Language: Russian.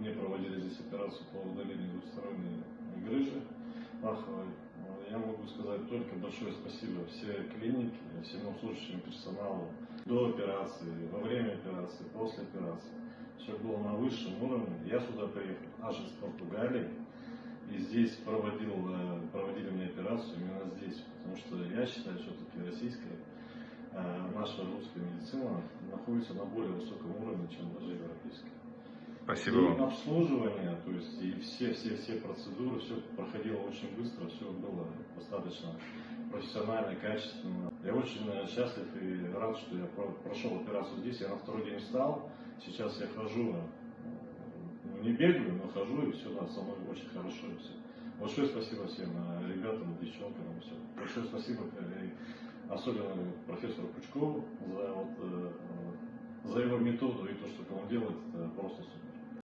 Мне проводили здесь операцию по удалению двухсторонней грыжи паховой. Я могу сказать только большое спасибо всей клинике, всему служащему персоналу. До операции, во время операции, после операции. Все было на высшем уровне. Я сюда приехал аж из Португалии. И здесь проводил, э, проводили мне операцию именно здесь. Потому что я считаю, все-таки российская, э, наша русская медицина находится на более высоком уровне, чем даже европейская. Спасибо И вам. обслуживание, то есть и все, все, все процедуры, все проходило очень быстро, все было достаточно профессионально, качественно. Я очень э, счастлив и рад, что я про- прошел операцию здесь. Я на второй день встал, сейчас я хожу, ну, не бегаю, но хожу, и все, да, со мной очень хорошо. И все. Большое спасибо всем э, ребятам, девчонкам, и все. Большое спасибо э, и особенно профессору Пучкову за, вот, за его методу и то, что он делает, это просто супер.